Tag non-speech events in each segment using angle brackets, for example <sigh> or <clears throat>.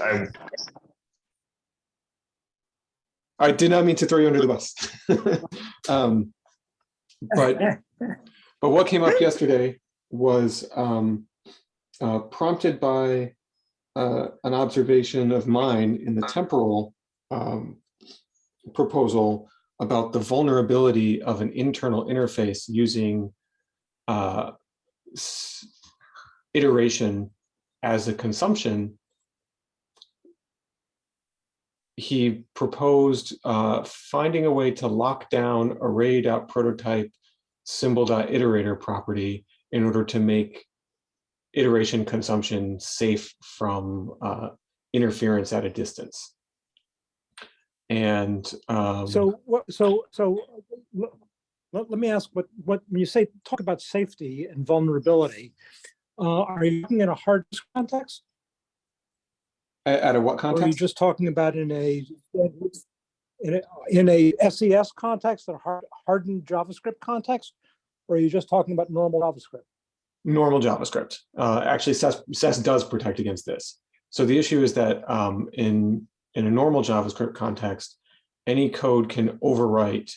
I, I did not mean to throw you under the bus. <laughs> Um, But, but what came up <laughs> yesterday was um, uh, prompted by uh, an observation of mine in the temporal um, proposal about the vulnerability of an internal interface using uh, iteration as a consumption he proposed uh, finding a way to lock down array.prototype symbol.iterator property in order to make iteration consumption safe from uh, interference at a distance. And um, So what, so, so let, let me ask what, what, when you say, talk about safety and vulnerability, uh, are you looking at a hard disk context? At a what Or are you context? just talking about in a, in a, in a SES context, a hard, hardened JavaScript context? Or are you just talking about normal JavaScript? normal JavaScript. Uh, actually, SES, SES does protect against this. So the issue is that um, in, in a normal JavaScript context, any code can overwrite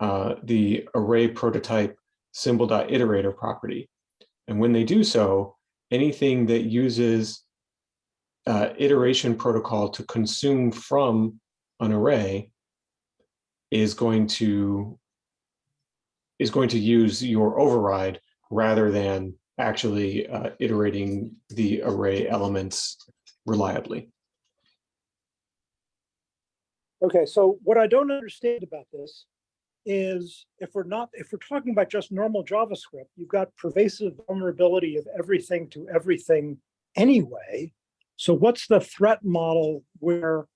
uh, the array prototype symbol.iterator property. And when they do so, anything that uses uh, iteration protocol to consume from an array is going to is going to use your override rather than actually uh, iterating the array elements reliably. Okay, so what I don't understand about this is if we're not, if we're talking about just normal JavaScript, you've got pervasive vulnerability of everything to everything anyway. So what's the threat model where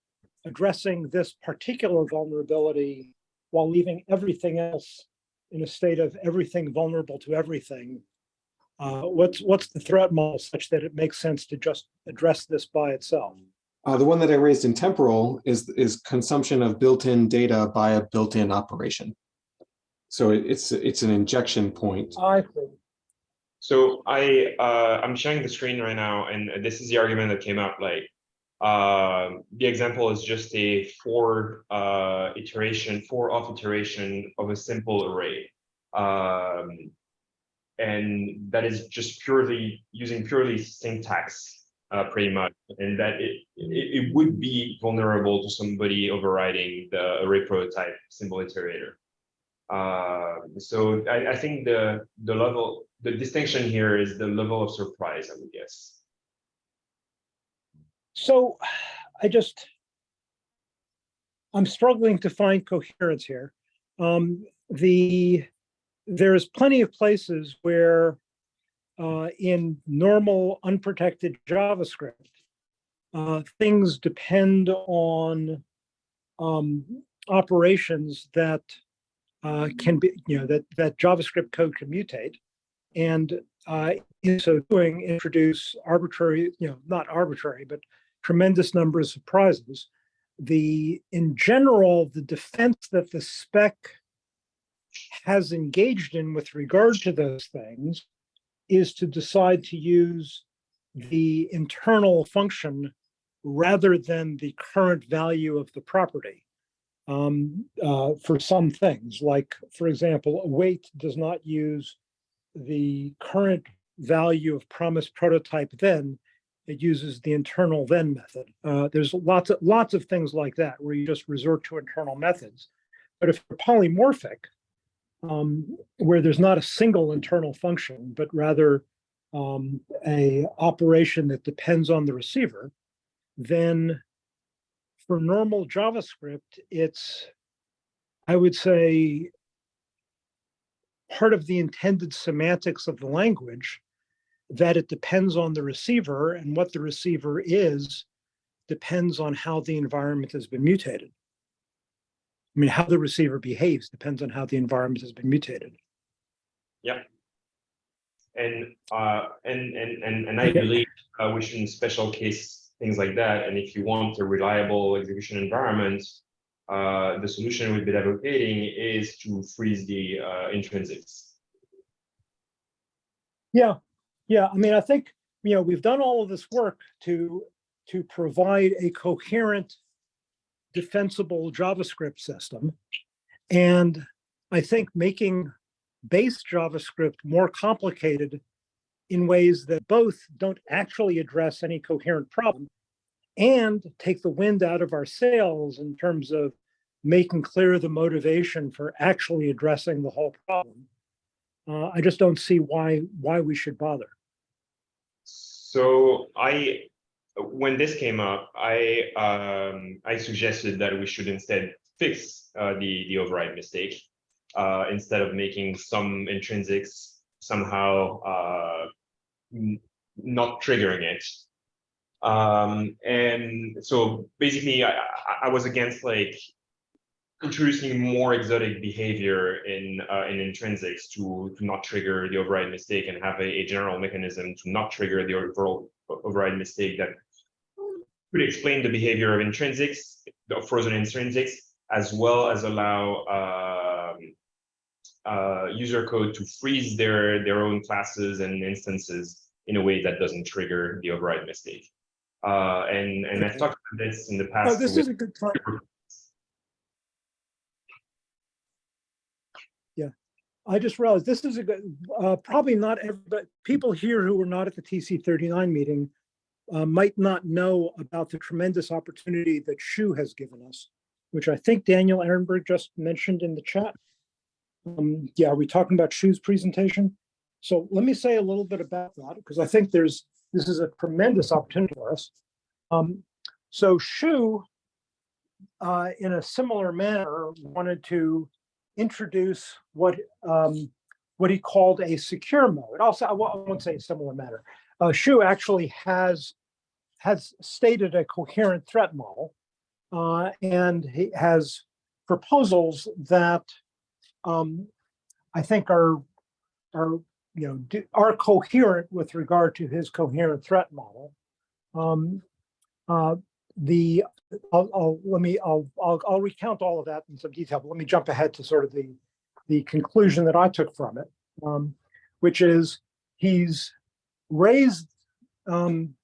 addressing this particular vulnerability while leaving everything else in a state of everything vulnerable to everything? Uh, what's what's the threat model such that it makes sense to just address this by itself? Uh, the one that I raised in temporal is, is consumption of built-in data by a built-in operation. So it's, it's an injection point. I see. So I, uh, I'm sharing the screen right now, and this is the argument that came up, like, um, the example is just a for, uh, iteration, for off iteration of a simple array. Um, and that is just purely, using purely syntax, uh, pretty much, and that it, it, it would be vulnerable to somebody overriding the array prototype symbol iterator. Uh, so I, I think the the level, the distinction here is the level of surprise, I would guess. So I just, I'm struggling to find coherence here. Um, the, there's plenty of places where uh, in normal unprotected JavaScript, uh, things depend on um, operations that uh, can be, you know, that, that JavaScript code can mutate. And uh, in so doing, introduce arbitrary, you know, not arbitrary, but tremendous number of surprises. The, in general, the defense that the spec has engaged in with regard to those things is to decide to use the internal function rather than the current value of the property. Um, uh, for some things, like, for example, await does not use the current value of promise prototype then, it uses the internal then method. Uh, there's lots of lots of things like that where you just resort to internal methods. But if you're polymorphic, um, where there's not a single internal function, but rather um, a operation that depends on the receiver, then for normal JavaScript, it's, I would say, part of the intended semantics of the language that it depends on the receiver and what the receiver is depends on how the environment has been mutated. I mean, how the receiver behaves depends on how the environment has been mutated. And uh, and and and and I Okay. believe uh, we shouldn't special case things like that. And if you want a reliable execution environment, uh, the solution we've been advocating is to freeze the uh, intrinsics. Yeah, yeah. I mean, I think, you know, we've done all of this work to to provide a coherent, defensible JavaScript system. And I think making base JavaScript more complicated in ways that both don't actually address any coherent problem and take the wind out of our sails in terms of making clear the motivation for actually addressing the whole problem. Uh, I just don't see why why we should bother. So I, when this came up, I um, I suggested that we should instead fix uh, the the override mistake uh, instead of making some intrinsics somehow uh, not triggering it. Um, and so basically, I, I- was against like introducing more exotic behavior in uh, in intrinsics to to not trigger the override mistake and have a, a general mechanism to not trigger the overall override mistake that could explain the behavior of intrinsics, the frozen intrinsics, as well as allow um, uh, user code to freeze their their own classes and instances in a way that doesn't trigger the override mistake. Uh, and and I've talked about this in the Oh, past. this is a good time. Yeah, I just realized this is a good, uh, probably not everybody, people here who were not at the TC thirty-nine meeting uh, might not know about the tremendous opportunity that Shu has given us, which I think Daniel Ehrenberg just mentioned in the chat. Um, yeah, are we talking about Shu's presentation? So let me say a little bit about that, because I think there's, this is a tremendous opportunity for us. Um, so Shu, uh, in a similar manner, wanted to introduce what um, what he called a secure mode. Also, I won't say a similar matter. Uh, Shu actually has has stated a coherent threat model, uh, and he has proposals that um, I think are are you know are coherent with regard to his coherent threat model. Um, uh, the I'll, I'll, let me, I'll, I'll, I'll recount all of that in some detail, but let me jump ahead to sort of the, the conclusion that I took from it, um, which is he's raised, um,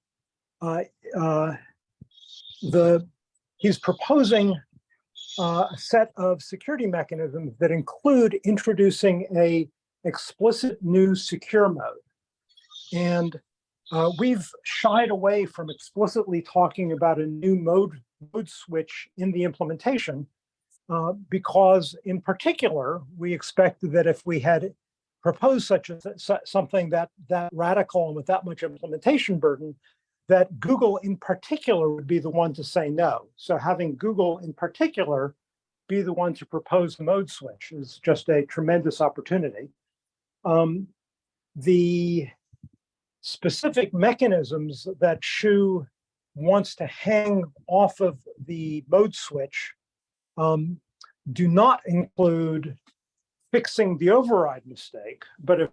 uh, uh, the, he's proposing uh, a set of security mechanisms that include introducing a explicit new secure mode. And uh, we've shied away from explicitly talking about a new mode, mode switch in the implementation uh, because in particular, we expected that if we had proposed such a, something that, that radical and with that much implementation burden, that Google in particular would be the one to say no. So having Google in particular be the one to propose the mode switch is just a tremendous opportunity. Um, the specific mechanisms that Shu wants to hang off of the mode switch um, do not include fixing the override mistake, but if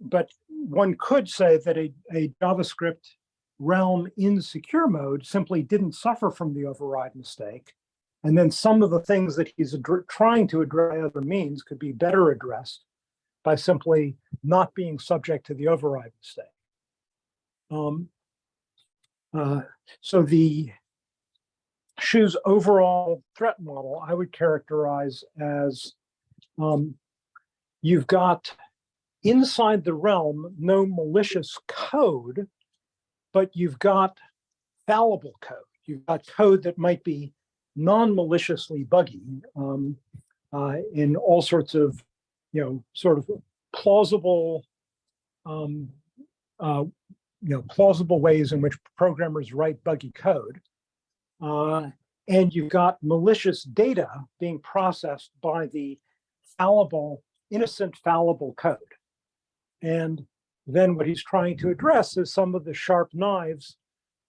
but one could say that a, a JavaScript realm in secure mode simply didn't suffer from the override mistake. And then some of the things that he's trying to address by other means could be better addressed by simply not being subject to the override mistake. Um, uh, so the Shu's overall threat model, I would characterize as um, you've got inside the realm no malicious code, but you've got fallible code. You've got code that might be non-maliciously buggy um, uh, in all sorts of, you know, sort of plausible, um, uh, you know, plausible ways in which programmers write buggy code. Uh, and you've got malicious data being processed by the fallible, innocent fallible code. And then what he's trying to address is some of the sharp knives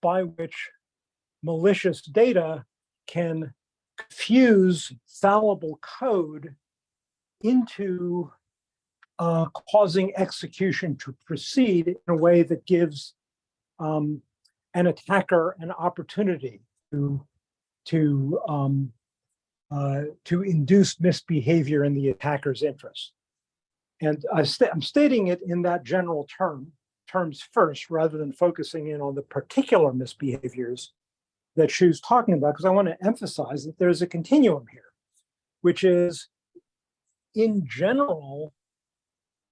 by which malicious data can fuse fallible code into uh, causing execution to proceed in a way that gives um, an attacker an opportunity to to um, uh, to induce misbehavior in the attacker's interest. And I sta- I'm stating it in that general term terms first rather than focusing in on the particular misbehaviors that Shu's talking about, because I want to emphasize that there's a continuum here, which is in general,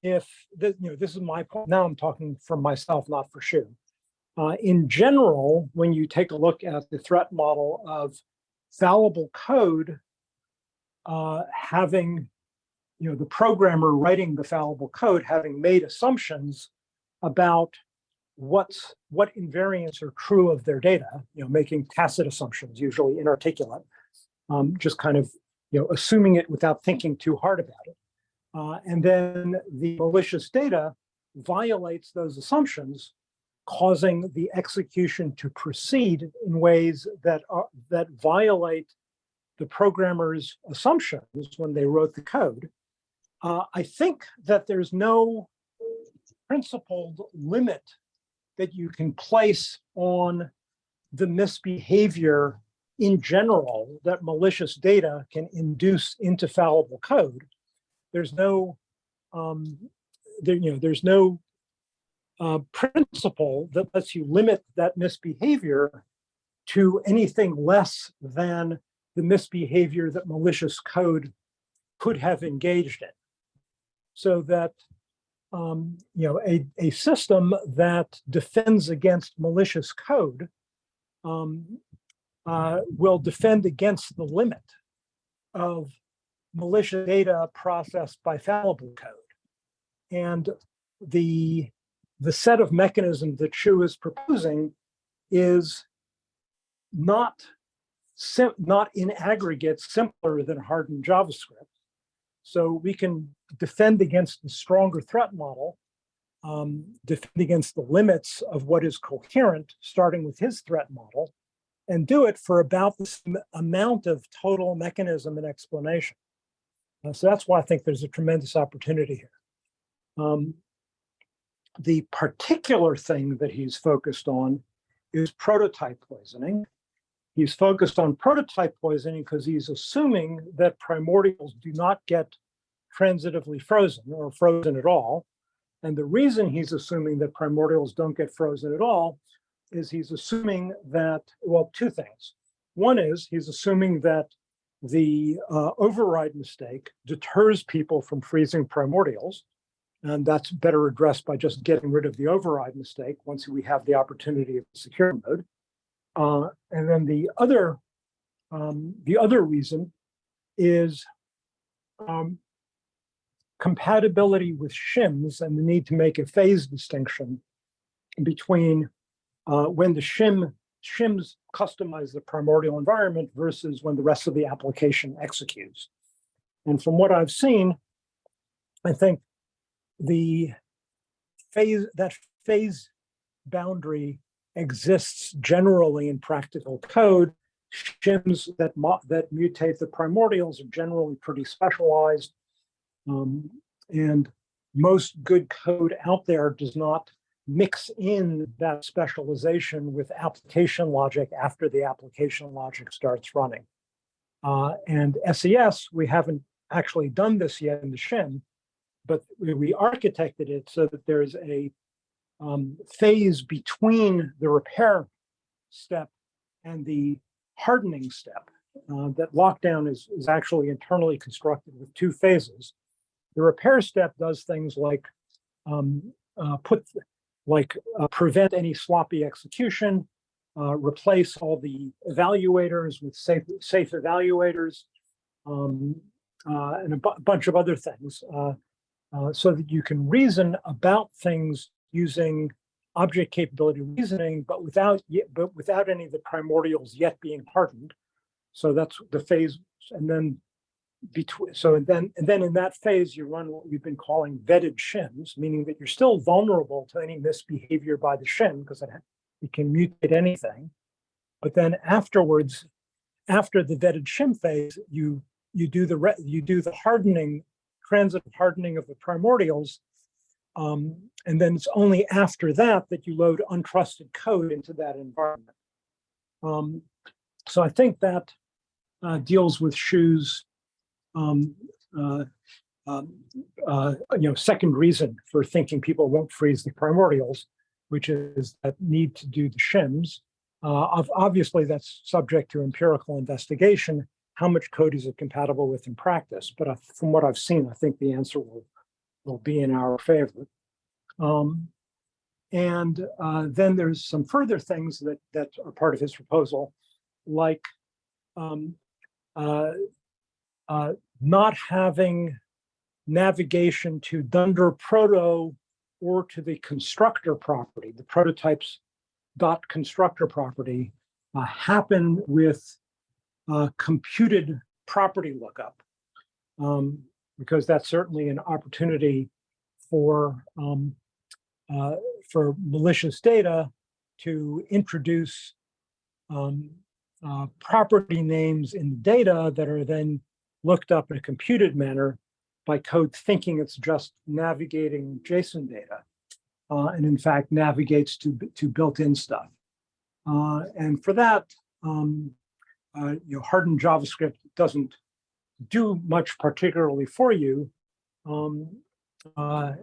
if the, you know, this is my point, now I'm talking for myself, not for Shu. Uh, in general, when you take a look at the threat model of fallible code, uh, having, you know, the programmer writing the fallible code, having made assumptions about what's what invariants are true of their data, you know, making tacit assumptions, usually inarticulate, um, just kind of, you know, assuming it without thinking too hard about it. Uh, and then the malicious data violates those assumptions, causing the execution to proceed in ways that are that violate the programmer's assumptions when they wrote the code. Uh, I think that there's no principled limit that you can place on the misbehavior in general that malicious data can induce into fallible code. There's no, um, there, you know, there's no uh, principle that lets you limit that misbehavior to anything less than the misbehavior that malicious code could have engaged in. So that um, you know, a, a system that defends against malicious code um, uh, will defend against the limit of malicious data processed by fallible code. And the, the set of mechanisms that Shu is proposing is not, not in aggregate simpler than hardened JavaScript. So we can defend against the stronger threat model, um, defend against the limits of what is coherent, starting with his threat model, and do it for about the amount of total mechanism and explanation. Uh, so that's why I think there's a tremendous opportunity here. Um, the particular thing that he's focused on is prototype poisoning. He's focused on prototype poisoning because he's assuming that primordials do not get transitively frozen or frozen at all. And the reason he's assuming that primordials don't get frozen at all is he's assuming that, well, two things. One is he's assuming that the uh, override mistake deters people from freezing primordials. And that's better addressed by just getting rid of the override mistake once we have the opportunity of secure mode. Uh, and then the other, um, the other reason is um, compatibility with shims and the need to make a phase distinction between uh, when the shim shims customize the primordial environment versus when the rest of the application executes. And from what I've seen, I think the phase that phase boundary exists generally in practical code. Shims that that mutate the primordials are generally pretty specialized um, and most good code out there does not mix in that specialization with application logic after the application logic starts running. Uh, and SES, we haven't actually done this yet in the shim, but we, we architected it so that there's a um, phase between the repair step and the hardening step. Uh, that lockdown is, is actually internally constructed with two phases. The repair step does things like um, uh, put, like uh, prevent any sloppy execution, uh, replace all the evaluators with safe, safe evaluators, um, uh, and a bunch of other things, uh, uh, so that you can reason about things using object capability reasoning, but without but without any of the primordials yet being hardened. So that's the phase, and then between so and then and then in that phase you run what we've been calling vetted shims meaning that you're still vulnerable to any misbehavior by the shim because it, it can mutate anything. But then afterwards after the vetted shim phase you you do the you do the hardening transit hardening of the primordials um, and then it's only after that that you load untrusted code into that environment. Um, so i think that uh, deals with Shu's um, uh, um, uh, you know, second reason for thinking people won't freeze the primordials, which is that need to do the shims. Uh, obviously, that's subject to empirical investigation. How much code is it compatible with in practice? But I- from what I've seen, I think the answer will, will be in our favor. Um, and uh, then there's some further things that, that are part of his proposal, like um, uh, uh, not having navigation to Dunder Proto or to the constructor property, the prototypes dot constructor property uh, happen with uh, computed property lookup. Um, because that's certainly an opportunity for um, uh, for malicious data to introduce um, uh, property names in the data that are then looked up in a computed manner by code thinking it's just navigating JSON data. uh, and in fact navigates to, to built-in stuff. Uh, and for that, um, uh, you know, hardened JavaScript doesn't do much particularly for you. Um, uh,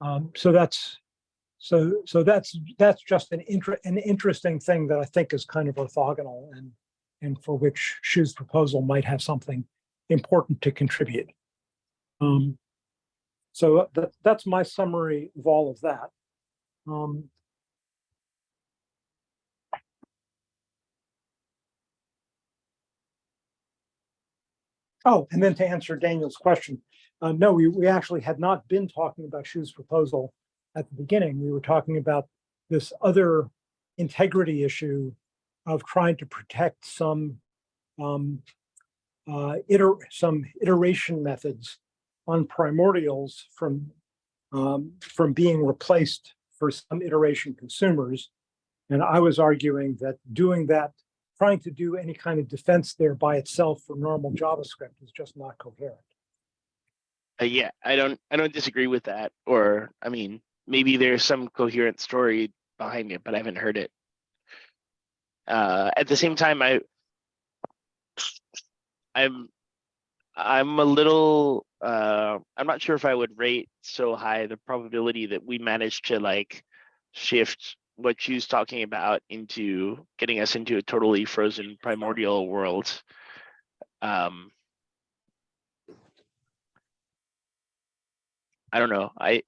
um, so that's so so that's that's just an inter an interesting thing that I think is kind of orthogonal and and for which Shu's proposal might have something important to contribute. Um, so that that's my summary of all of that. Um, Oh, and then to answer Daniel's question, uh, no, we, we actually had not been talking about Shu's proposal at the beginning. We were talking about this other integrity issue of trying to protect some um, uh, iter some iteration methods on primordials from um, from being replaced for some iteration consumers. And I was arguing that doing that trying to do any kind of defense there by itself for normal JavaScript is just not coherent. Uh, yeah, I don't, I don't disagree with that, or, I mean, maybe there's some coherent story behind it, but I haven't heard it. Uh, at the same time, I, I'm, I'm a little, uh, I'm not sure if I would rate so high the probability that we managed to like shift what Shu's talking about into getting us into a totally frozen primordial world. Um, I don't know. I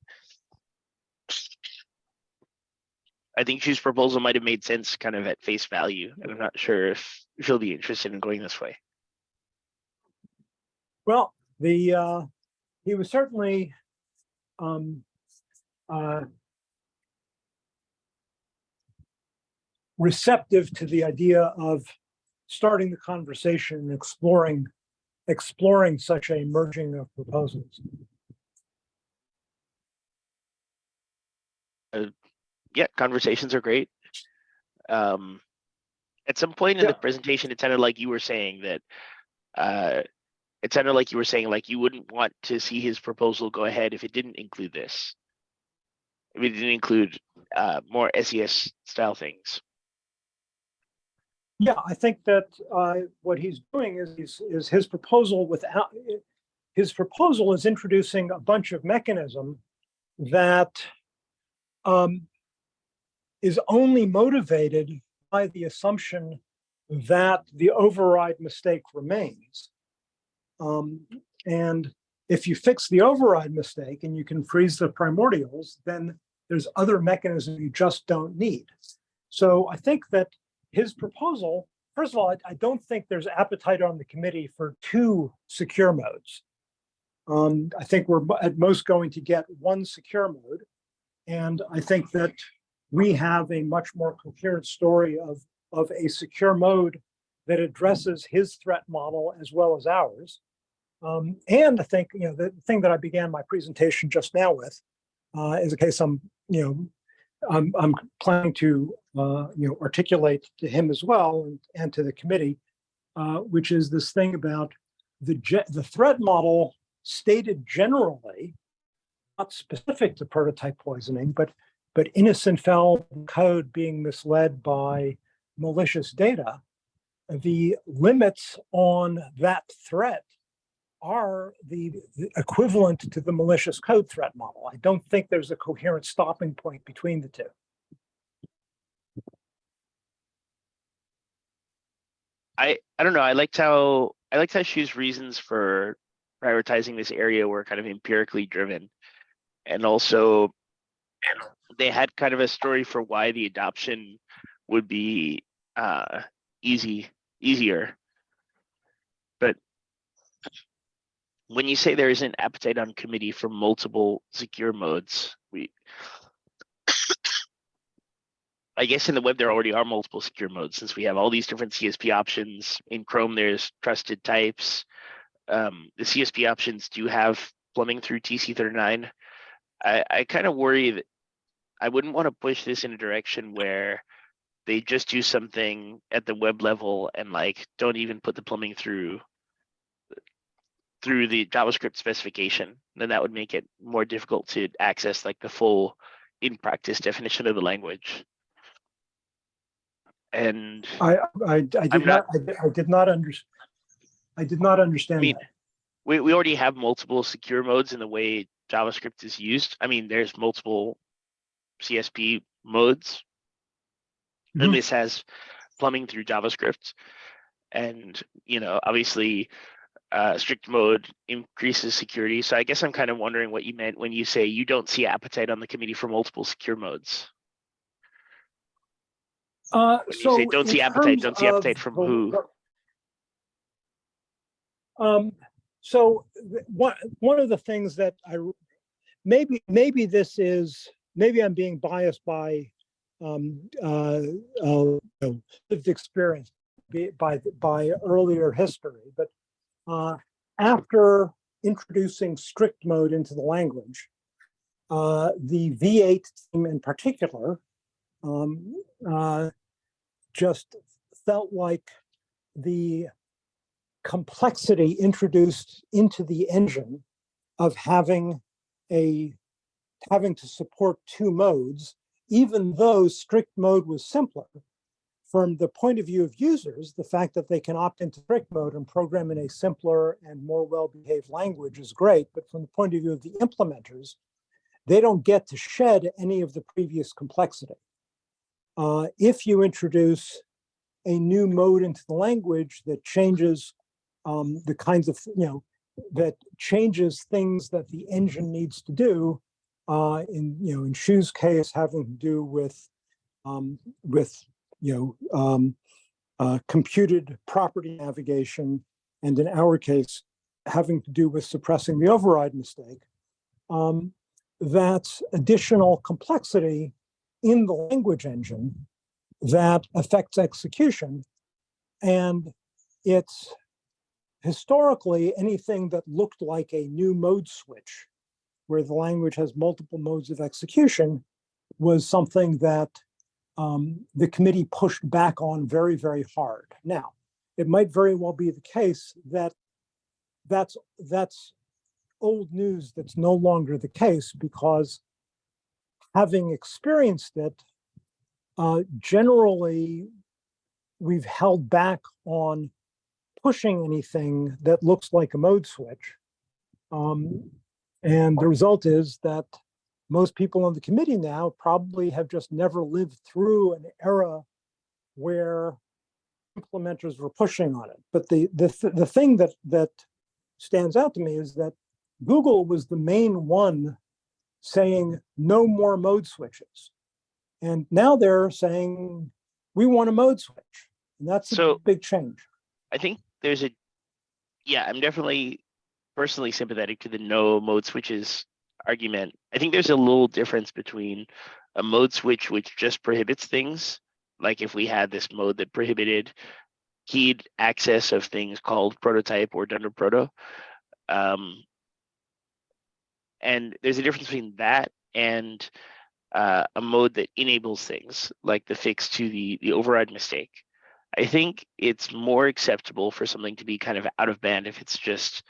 I think Shu's proposal might have made sense kind of at face value. and I'm not sure if she'll be interested in going this way. Well, the, uh, he was certainly, um, uh, receptive to the idea of starting the conversation and exploring, exploring such a merging of proposals. Yeah, conversations are great. Um, at some point in the presentation, it sounded like you were saying that uh, it sounded like you were saying like you wouldn't want to see his proposal go ahead if it didn't include this. If it didn't include uh, more SES style things. Yeah, I think that uh, what he's doing is, is, is his proposal without, his proposal is introducing a bunch of mechanism that um, is only motivated by the assumption that the override mistake remains. Um, and if you fix the override mistake and you can freeze the primordials, then there's other mechanisms you just don't need. So I think that his proposal, first of all, I, I don't think there's appetite on the committee for two secure modes. Um, I think we're at most going to get one secure mode. And I think that we have a much more coherent story of, of a secure mode that addresses his threat model as well as ours. Um, and I think, you know, the thing that I began my presentation just now with uh, is a case I'm, you know, I'm, I'm planning to, uh, you know, articulate to him as well and, and to the committee, uh, which is this thing about the, the threat model stated generally, not specific to prototype poisoning, but, but innocent foul code being misled by malicious data. The limits on that threat are the the equivalent to the malicious code threat model. I don't think there's a coherent stopping point between the two. I, I don't know, I liked how, I liked how Shu's reasons for prioritizing this area were kind of empirically driven. And also, they had kind of a story for why the adoption would be uh easy, easier. When you say there is an appetite on committee for multiple secure modes, we I guess in the web, there already are multiple secure modes since we have all these different CSP options. In Chrome, there's trusted types. Um, the CSP options do have plumbing through TC39. I, I kind of worry that I wouldn't want to push this in a direction where they just do something at the web level and like don't even put the plumbing through through the JavaScript specification. Then that would make it more difficult to access like the full in practice definition of the language. And I, I, I did I'm not, not- I, I did not under, I did not understand mean, that. we, we already have multiple secure modes in the way JavaScript is used. I mean, there's multiple CSP modes. And Mhm. this has plumbing through JavaScript. And, you know, obviously, uh, strict mode increases security. So I guess I'm kind of wondering what you meant when you say you don't see appetite on the committee for multiple secure modes. Uh, When you say don't see appetite, don't see appetite from the- who? Um, so one, one of the things that I maybe, maybe this is, maybe I'm being biased by, um, uh, uh, you know, lived experience by, by earlier history, but, uh, after introducing strict mode into the language, uh, the V8 team in particular, um, uh, just felt like the complexity introduced into the engine of having a having to support two modes, even though strict mode was simpler. From the point of view of users, the fact that they can opt into strict mode and program in a simpler and more well-behaved language is great. But from the point of view of the implementers, they don't get to shed any of the previous complexity. Uh, if you introduce a new mode into the language that changes um, the kinds of, you know, that changes things that the engine needs to do. Uh, in, you know, in Shu's case, having to do with, um, with, you know, um, uh, computed property navigation, and in our case, having to do with suppressing the override mistake. Um, that's additional complexity in the language engine that affects execution. And it's historically anything that looked like a new mode switch, where the language has multiple modes of execution, was something that um, the committee pushed back on very, very hard. Now, it might very well be the case that that's that's old news that's no longer the case because having experienced it, uh, generally we've held back on pushing anything that looks like a mode switch. Um, and the result is that most people on the committee now probably have just never lived through an era where implementers were pushing on it. But the the th- the thing that that stands out to me is that Google was the main one saying no more mode switches. And now they're saying we want a mode switch. And that's a big change. I think there's a, yeah, I'm definitely personally sympathetic to the no mode switches argument. I think there's a little difference between a mode switch which just prohibits things, like if we had this mode that prohibited keyed access of things called prototype or dunder proto. Um, and there's a difference between that and uh, a mode that enables things like the fix to the the override mistake. I think it's more acceptable for something to be kind of out of band if it's just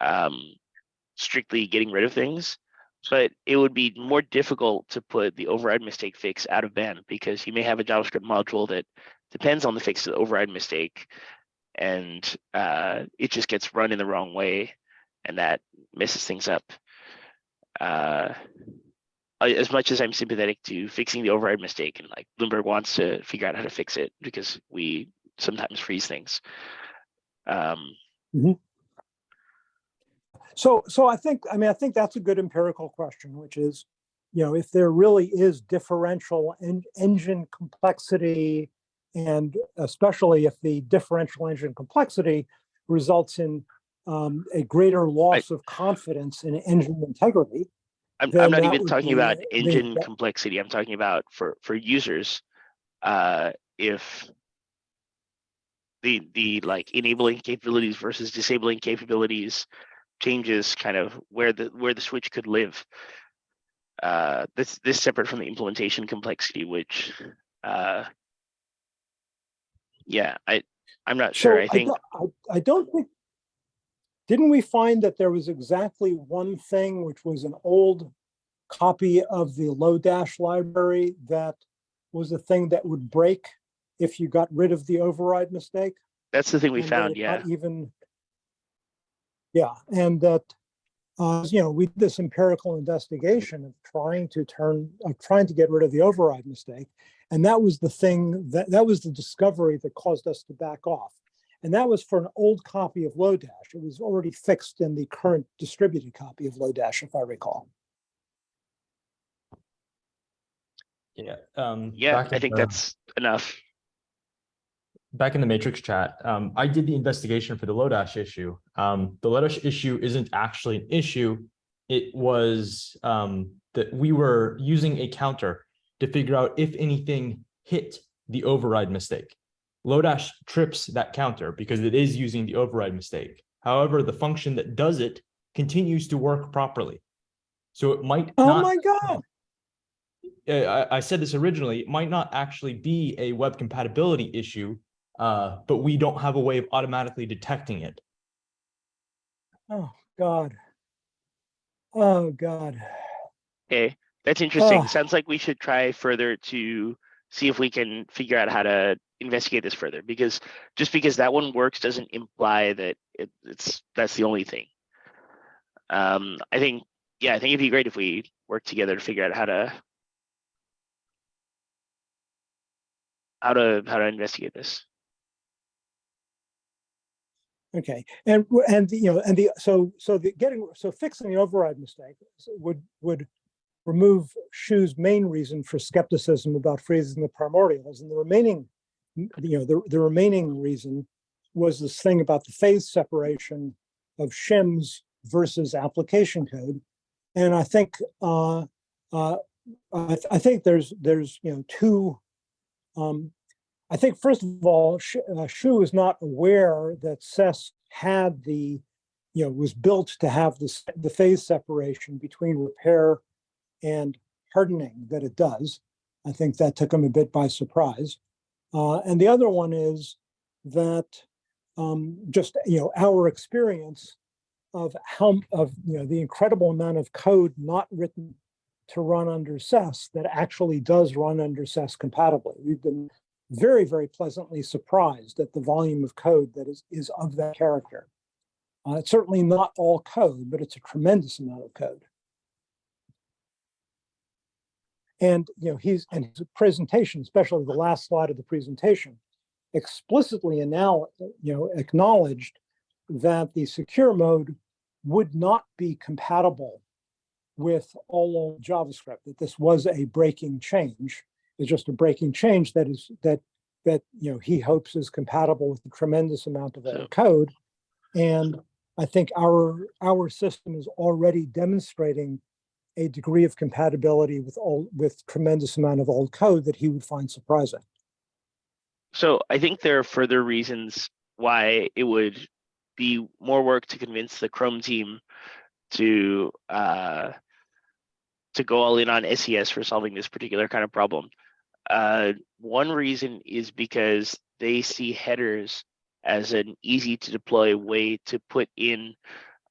um, strictly getting rid of things. But it would be more difficult to put the override mistake fix out of band because you may have a JavaScript module that depends on the fix to the override mistake. and uh, it just gets run in the wrong way, and that messes things up. Uh, as much as I'm sympathetic to fixing the override mistake, and like Bloomberg wants to figure out how to fix it because we sometimes freeze things. Um, So, so I think, I mean, I think that's a good empirical question, which is, you know, if there really is differential en- engine complexity, and especially if the differential engine complexity results in um, a greater loss of confidence in engine integrity, I'm, I'm not even talking about the- engine that- complexity. I'm talking about for, for users. Uh, if the, the like enabling capabilities versus disabling capabilities changes kind of where the, where the switch could live. Uh, this, this separate from the implementation complexity, which, uh, yeah, I, I'm not sure. So I think, don't- I, I don't think, didn't we find that there was exactly one thing, which was an old copy of the Lodash library that was a thing that would break if you got rid of the override mistake? that's the thing we and found, yeah. got Even, yeah, and that, uh, you know, we did this empirical investigation of trying to turn, of trying to get rid of the override mistake. And that was the thing, that, that was the discovery that caused us to back off. And that was for an old copy of Lodash. It was already fixed in the current distributed copy of Lodash, if I recall. Yeah, um. Yeah, I think that's enough. Back in the Matrix chat, um, I did the investigation for the Lodash issue. Um, the Lodash issue isn't actually an issue. It was, um, that we were using a counter to figure out if anything hit the override mistake. Lodash trips that counter because it is using the override mistake. However, the function that does it continues to work properly. So it might Oh not. my God, uh, I, I said this originally, it might not actually be a web compatibility issue, uh, but we don't have a way of automatically detecting it. oh God. Oh God. Okay, that's interesting. Ugh. Sounds like we should try further to see if we can figure out how to investigate this further, because just because that one works doesn't imply that it, it's, that's the only thing. Um, I think, yeah, I think it'd be great if we work together to figure out how to how to, how to investigate this. Okay, and, and, you know, and the, so, so the getting, so fixing the override mistake would, would remove Shu's main reason for skepticism about freezing the primordials, and the remaining, you know, the, the remaining reason was this thing about the phase separation of shims versus application code. And I think, uh, uh, I, th- I think there's, there's, you know, two, um, I think first of all, uh, Shu is not aware that SES had the, you know, was built to have this, the phase separation between repair and hardening that it does. I think that took him a bit by surprise. Uh, and the other one is that um, just, you know, our experience of how, of, you know, the incredible amount of code not written to run under SES that actually does run under SES compatibly. We've been very, very pleasantly surprised at the volume of code that is, is of that character. Uh, it's certainly not all code, but it's a tremendous amount of code. And, you know, he's, and his presentation, especially the last slide of the presentation, explicitly you know, acknowledged that the secure mode would not be compatible with all old JavaScript, that this was a breaking change is just a breaking change that is that that you know he hopes is compatible with a tremendous amount of old code. And i think our our system is already demonstrating a degree of compatibility with all with tremendous amount of old code that he would find surprising. So I think there are further reasons why it would be more work to convince the Chrome team to uh, to go all in on SES for solving this particular kind of problem. Uh, one reason is because they see headers as an easy to deploy way to put in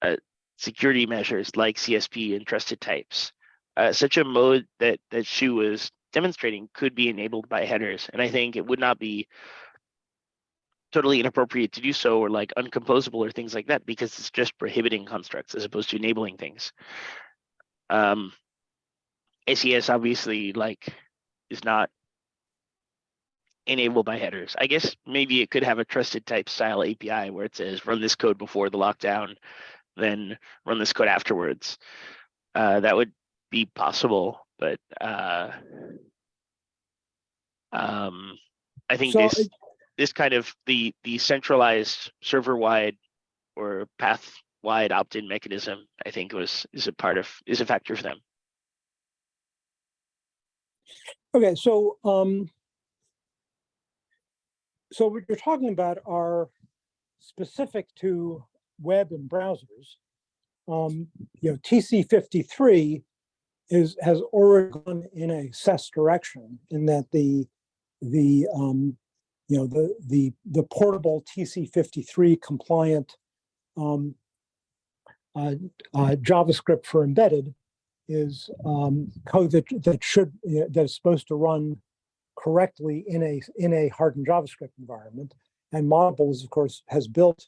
uh, security measures like CSP and trusted types. Uh, such a mode that that Shu was demonstrating could be enabled by headers, and I think it would not be totally inappropriate to do so or like uncomposable or things like that because it's just prohibiting constructs as opposed to enabling things. Um, SES obviously like is not enabled by headers. I guess maybe it could have a trusted type style API where it says run this code before the lockdown, then run this code afterwards. Uh, that would be possible, but uh, um, I think So this it- this kind of the the centralized server wide or path wide opt-in mechanism, I think was is a part of is a factor for them. Okay, so, um, so what you're talking about are specific to web and browsers. Um, you know, TC fifty-three is, has already gone in a SES direction in that the, the, um, you know, the, the, the portable TC fifty-three compliant um, uh, uh, JavaScript for embedded is um, code that, that should, that is supposed to run correctly in a, in a hardened JavaScript environment. And Moddables, of course, has built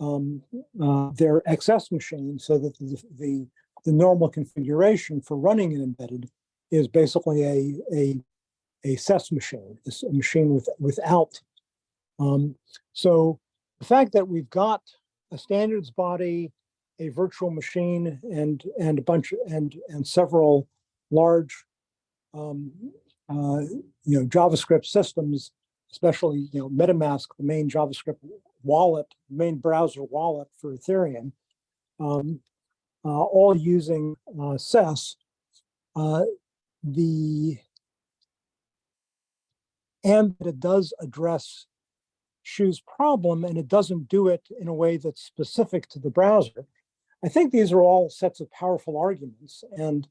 um, uh, their XS machine so that the, the, the normal configuration for running an embedded is basically a, a, a SES machine, it's a machine with, without. Um, so the fact that we've got a standards body, a virtual machine and, and a bunch, and, and several large, um, uh, you know, JavaScript systems, especially, you know, MetaMask, the main JavaScript wallet, main browser wallet for Ethereum, um, uh, all using uh, SES. Uh, the and it does address Shu's problem, and it doesn't do it in a way that's specific to the browser. I think these are all sets of powerful arguments, and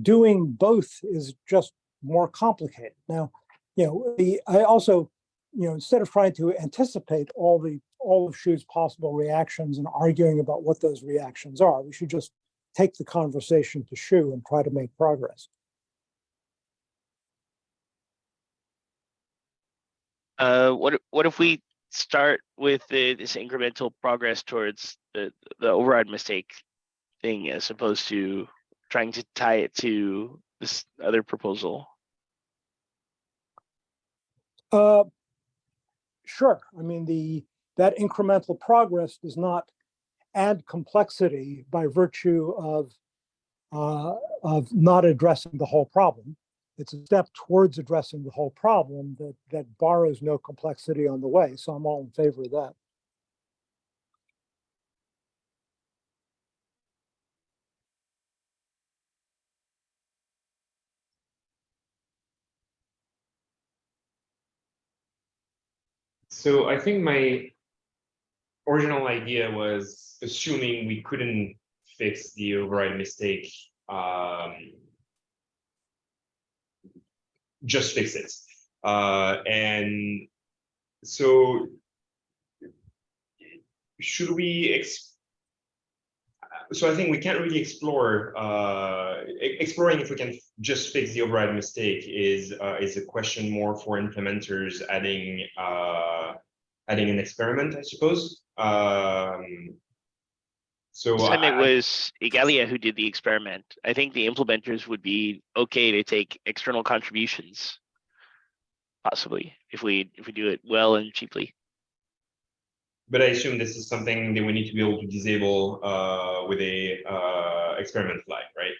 doing both is just more complicated. Now, you know, the I also, you know, instead of trying to anticipate all the all of Shu's possible reactions and arguing about what those reactions are, we should just take the conversation to Shu and try to make progress. Uh, what what if we start with the, this incremental progress towards the the override mistake thing as opposed to trying to tie it to this other proposal? Uh, Sure, I mean, the, that incremental progress does not add complexity by virtue of, uh, of not addressing the whole problem. It's a step towards addressing the whole problem that, that borrows no complexity on the way, so I'm all in favor of that. So I think my original idea was assuming we couldn't fix the override mistake. Um, just fix it. Uh, and so should we so I think we can't really explore uh, exploring if we can just fix the override mistake is uh, is a question more for implementers adding uh, adding an experiment, I suppose. Um, so This time it was Igalia who did the experiment. I think the implementers would be okay to take external contributions. Possibly, if we, if we do it well and cheaply. but I assume this is something that we need to be able to disable uh, with a uh, experiment flag, right?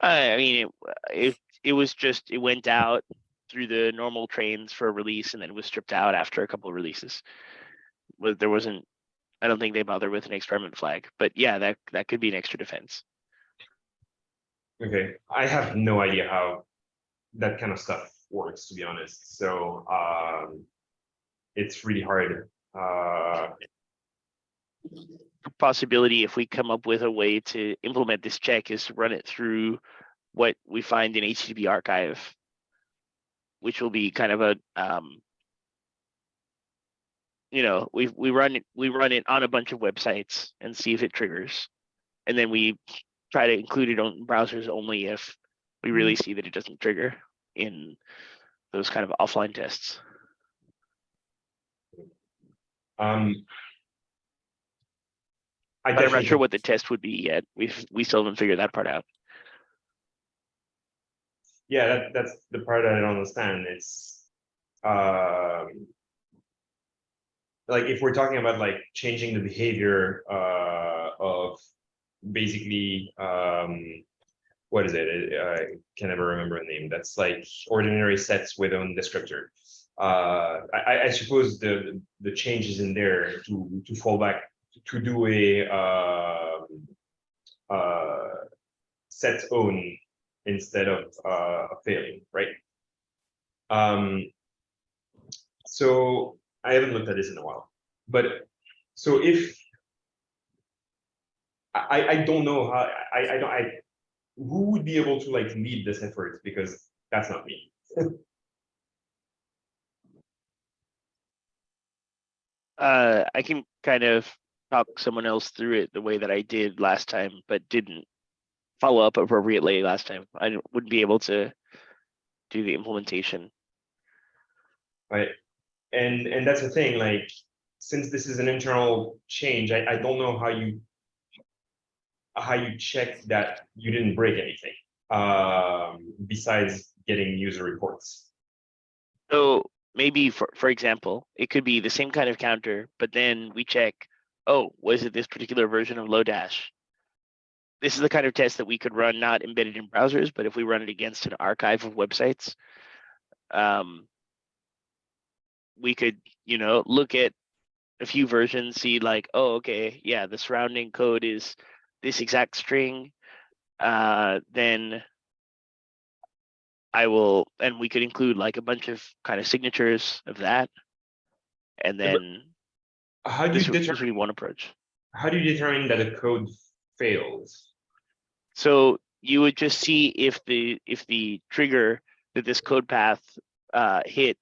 I, I mean, it, it, it was just, it went out through the normal trains for a release and then it was stripped out after a couple of releases. But there wasn't, I don't think they bother with an experiment flag, but yeah, that, that could be an extra defense. Okay, I have no idea how that kind of stuff works, to be honest. So um, it's really hard. Uh, Possibility if we come up with a way to implement this check is to run it through what we find in HTTP archive. Which will be kind of a, um. You know, we, we run it, we run it on a bunch of websites and see if it triggers. And then we try to include it on browsers only if we really see that it doesn't trigger in those kind of offline tests. Um. I i'm not sure what the test would be yet. We've, we still haven't figured that part out. Yeah, that, that's the part I don't understand, it's, um. Like, if we're talking about like changing the behavior, uh, of basically, um. What is it, I can never remember a name, that's like ordinary sets with own descriptor. Uh, I, I, suppose the, the changes in there to, to fall back, to do a, um. Uh, set own instead of uh failing, right? Um. So I haven't looked at this in a while, but so if. I I- don't know how, I I don't, I, who would be able to like lead this effort, because that's not me. <laughs> Uh, I can kind of talk someone else through it the way that I did last time, but didn't follow up appropriately last time. I wouldn't be able to do the implementation. Right, and and that's the thing, like, since this is an internal change, I I don't know how you. How you check that you didn't break anything, um, besides getting user reports. So maybe for, for example, it could be the same kind of counter, but then we check, oh, was it this particular version of Lodash? This is the kind of test that we could run not embedded in browsers, but if we run it against an archive of websites. Um. We could, you know, look at a few versions, see like, oh, okay, yeah, the surrounding code is this exact string. Uh, then I will, and we could include like a bunch of kind of signatures of that. And Yeah, but then How do this you this would determine, be one approach. how do you determine that a code fails? So you would just see if the, if the trigger that this code path uh hit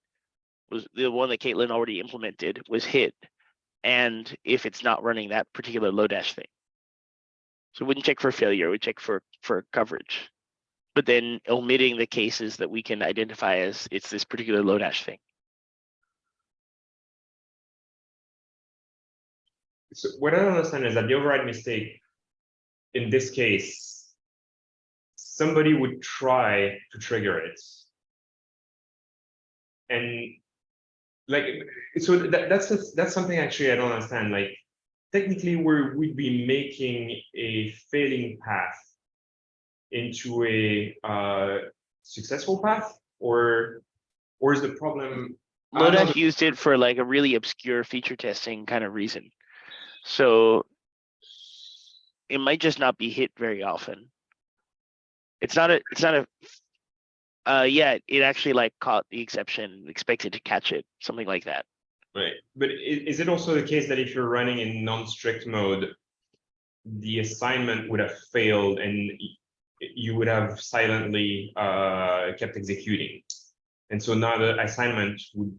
was the one that Caitlin already implemented was hit. And if it's not running that particular Lodash thing. So we wouldn't check for failure, we'd check for, for coverage. But then omitting the cases that we can identify as it's this particular Lodash thing. So what I don't understand is that the override mistake. In this case. Somebody would try to trigger it. And. Like, so that that's the- that's something actually I don't understand, like. Technically, we're we'd be making a failing path. Into a uh successful path or. Or is the problem? Lodash used it for like a really obscure feature testing kind of reason. So it might just not be hit very often. It's not a, it's not a, uh, yeah, it actually like caught the exception, expected to catch it, something like that. Right, but is it also the case that if you're running in non-strict mode? The assignment would have failed and you would have silently uh kept executing. And so now the assignment would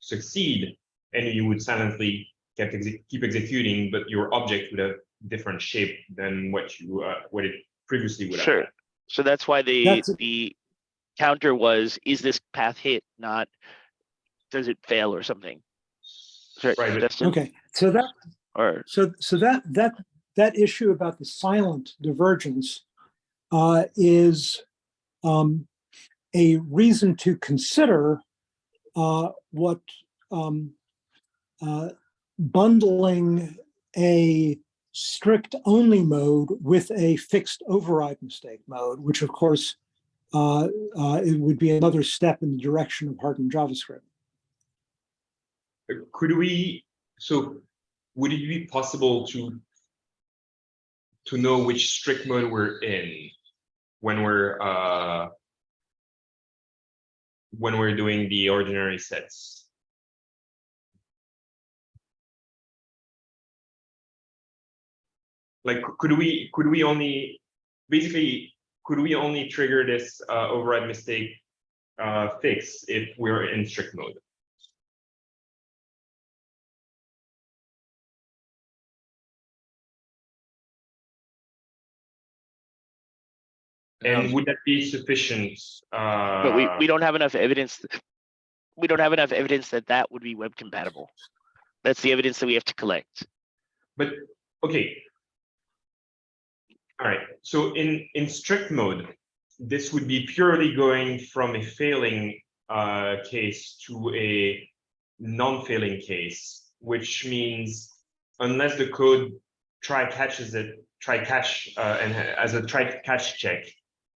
succeed and you would silently kept exe- keep executing, but your object would have different shape than what you uh what it previously would have. Sure. So that's why the, That's- the counter was, is this path hit, not does it fail or something? Sorry, Right, Justin, Okay, so that, or, so, so that, that, that issue about the silent divergence uh, is um, a reason to consider uh, what um, uh, bundling a strict only mode with a fixed override mistake mode, which of course uh, uh, it would be another step in the direction of hardened JavaScript. Could we, so would it be possible to to know which strict mode we're in when we're uh when we're doing the ordinary sets? Like, could we, could we only, basically, could we only trigger this uh override mistake uh fix if we're in strict mode? And would that be sufficient? Uh, but we, we don't have enough evidence. We don't have enough evidence that that would be web compatible. That's the evidence that we have to collect. But, okay. All right, so in, in strict mode, this would be purely going from a failing uh, case to a non-failing case, which means unless the code try catches it, try catch, uh, and as a try catch check,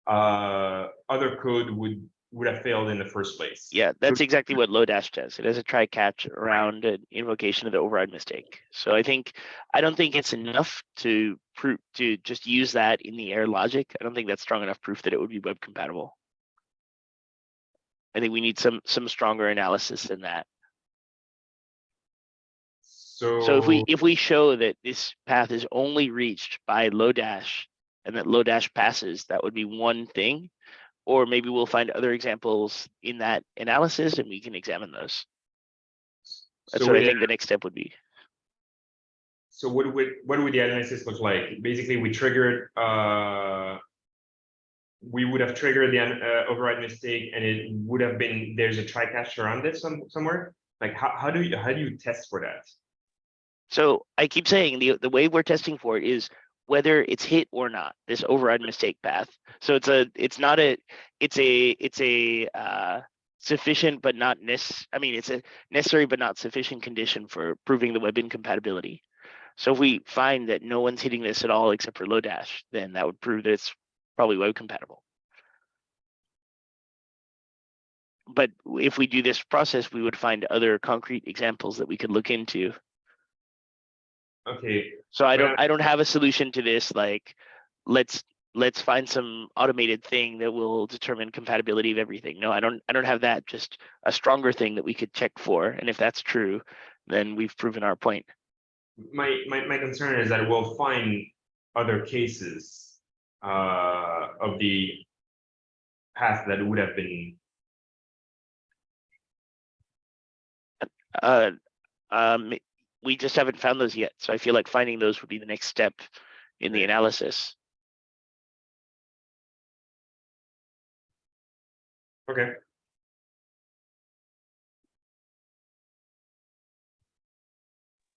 uh, other code would, would have failed in the first place. Yeah, that's exactly what Lodash does. It has a try catch around an invocation of the override mistake. So I think, I don't think it's enough to prove, to just use that in the air logic. I don't think that's strong enough proof that it would be web compatible. I think we need some, some stronger analysis than that. So. So if we, if we show that this path is only reached by Lodash and that Lodash passes, that would be one thing. Or maybe we'll find other examples in that analysis and we can examine those. That's so what I think the next step would be. So what would, what would the analysis look like? Basically, we triggered, uh. We would have triggered the uh, override mistake and it would have been, there's a try catch around it some, somewhere? Like, how, how do you, how do you test for that? So I keep saying the, the way we're testing for it is whether it's hit or not, this override mistake path. So it's a, it's not a, it's a, it's a, uh, sufficient but not nec, I mean, it's a necessary but not sufficient condition for proving the web incompatibility. So if we find that no one's hitting this at all except for Lodash, then that would prove that it's probably web compatible. But if we do this process, we would find other concrete examples that we could look into. Okay, So I don't, I don't have a solution to this, like, let's, let's find some automated thing that will determine compatibility of everything. No, I don't, I don't have that, just a stronger thing that we could check for. And if that's true, then we've proven our point. my, my, my concern is that we'll find other cases. Uh, of the. Path that would have been, Uh, um, we just haven't found those yet. So I feel like finding those would be the next step in the analysis. okay,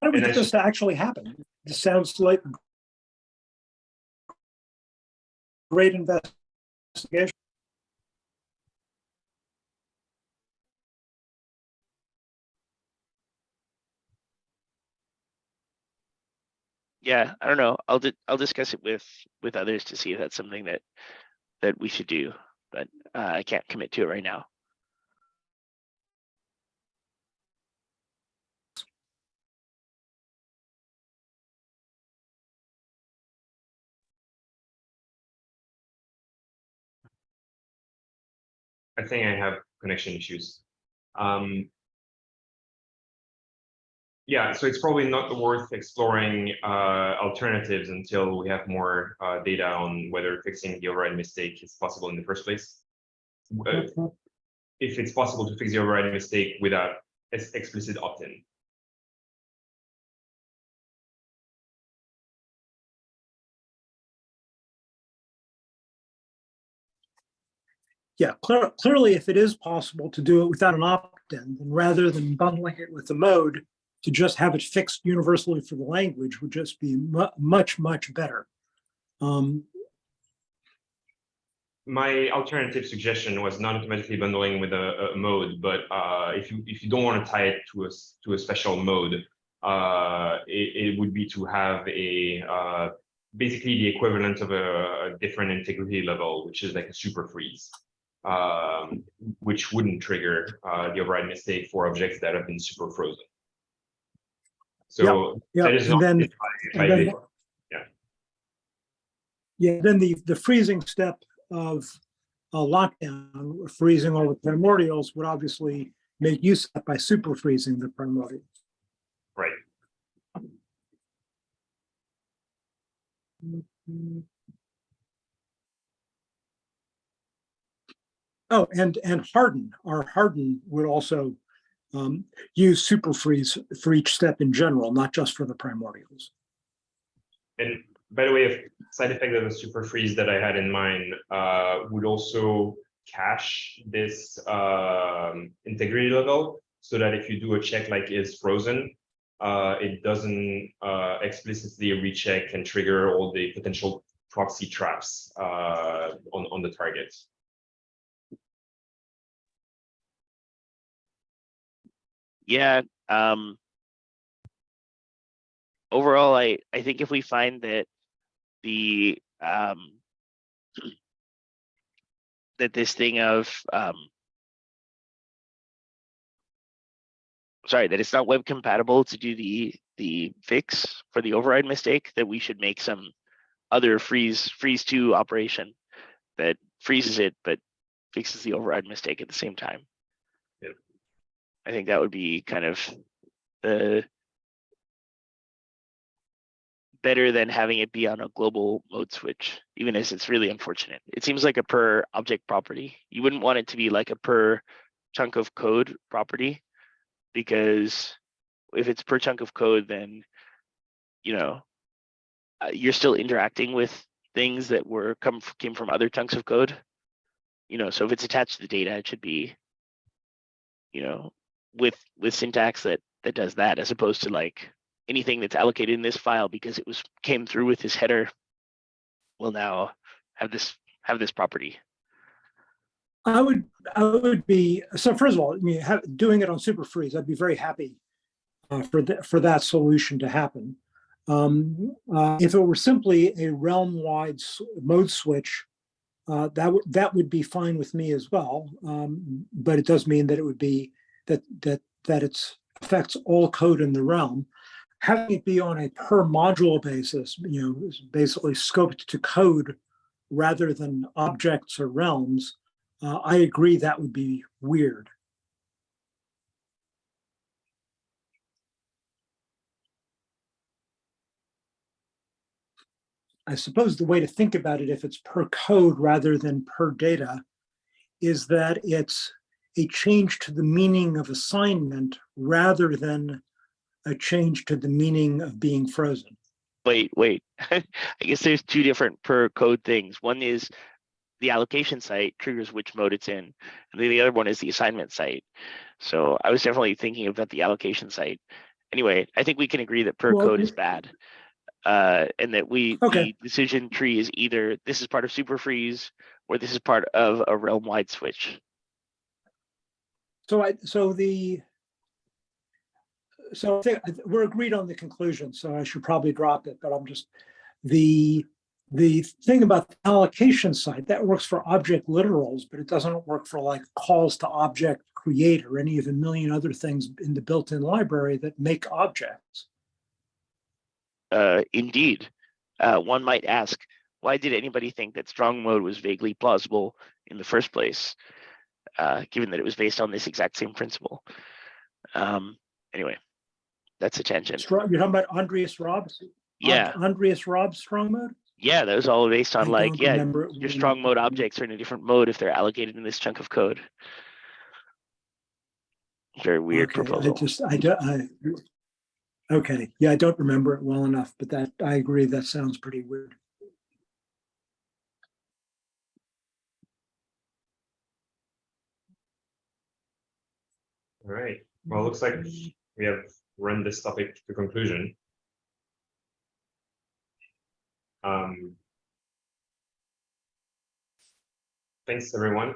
How do we And get I this to actually happen? This sounds like great investigation. Yeah, I don't know. I'll, di- I'll discuss it with, with others to see if that's something that, that we should do. But, uh, I can't commit to it right now. I think I have connection issues. Um. Yeah, so it's probably not worth exploring uh alternatives until we have more uh data on whether fixing the override mistake is possible in the first place. Uh, If it's possible to fix the override mistake without ex- explicit opt-in. Yeah, clear, clearly, if it is possible to do it without an opt-in, then rather than bundling it with the mode, to just have it fixed universally for the language would just be mu- much, much better. Um, My alternative suggestion was not automatically bundling with a, a mode, but uh, if you if you don't want to tie it to a to a special mode, uh, it, it would be to have a uh, basically the equivalent of a, a different integrity level, which is like a super freeze, um, which wouldn't trigger uh, the override mistake for objects that have been super frozen. So yeah, is and then, if I- if and then- yeah. Yeah, then the, the freezing step of a lockdown, freezing all the primordials would obviously make use of that by super freezing the primordials. right. Oh, and, and harden, our harden would also um, use super freeze for each step in general, not just for the primordials. And by the way, a side effect of the super freeze that I had in mind uh, would also cache this um, integrity level so that if you do a check like is frozen, uh, it doesn't uh, explicitly recheck and trigger all the potential proxy traps uh, on, on the target. Yeah, um. Overall, I, I think if we find that the, um. <clears throat> That this thing of, um. Sorry, that it's not web compatible to do the, the fix for the override mistake, that we should make some. Other freeze, freeze two operation that freezes it, but fixes the override mistake at the same time. I think that would be kind of the better than having it be on a global mode switch, even as it's really unfortunate. It seems like a per object property. You wouldn't want it to be like a per chunk of code property. Because if it's per chunk of code, then, you know, uh, you're still interacting with things that were come, came from other chunks of code. You know, so if it's attached to the data, it should be, you know, with, with syntax that, that does that as opposed to like anything that's allocated in this file because it was, came through with this header will now have this, have this property. I would, I would be, so first of all, I mean, ha- doing it on Super Freeze, I'd be very happy uh, for that, for that solution to happen. Um, uh, if it were simply a realm-wide mode switch, uh, that would, that would be fine with me as well. Um, but it does mean that it would be, that, that, that it's affects all code in the realm. Having it be on a per module basis, you know, is basically scoped to code rather than objects or realms, uh, I agree that would be weird. I suppose the way to think about it, if it's per code rather than per data, is that it's a change to the meaning of assignment rather than a change to the meaning of being frozen. Wait, wait. <laughs> I guess there's two different per code things. One is the allocation site triggers which mode it's in, and then the other one is the assignment site. So I was definitely thinking about the allocation site. Anyway, I think we can agree that per Well, code is bad. Uh, and that we, Okay. the decision tree is either this is part of super freeze or this is part of a realm wide switch. So I, so the, so we're agreed on the conclusion, so I should probably drop it, but I'm just, the, the thing about the allocation site, that works for object literals, but it doesn't work for like calls to object create or any of the million other things in the built-in library that make objects. Uh, indeed, uh, one might ask, why did anybody think that strong mode was vaguely plausible in the first place? Uh, given that it was based on this exact same principle. Um, anyway, that's a tangent. You're talking about Andreas Rossberg's? Yeah, Andreas Rossberg's strong mode? yeah, that was all based on I like, yeah, your strong mode objects are in a different mode if they're allocated in this chunk of code. Very weird Okay, I just, I don't, I, okay, yeah, I don't remember it well enough, but that, I agree, that sounds pretty weird. All right, well, it looks like we have run this topic to conclusion. Um. Thanks, everyone.